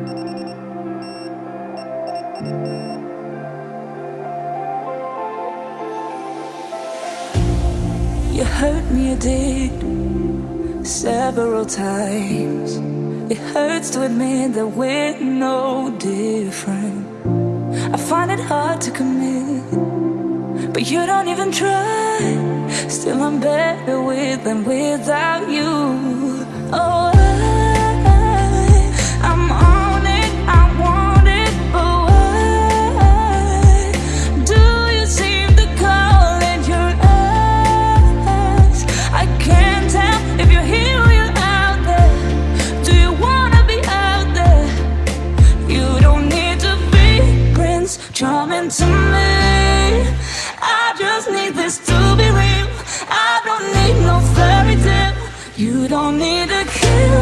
You hurt me, you did, several times. It hurts to admit that we're no different. I find it hard to commit, but you don't even try. Still, I'm better with than without you. to me. I just need this to be real. I don't need no fairy tale. You don't need to kiss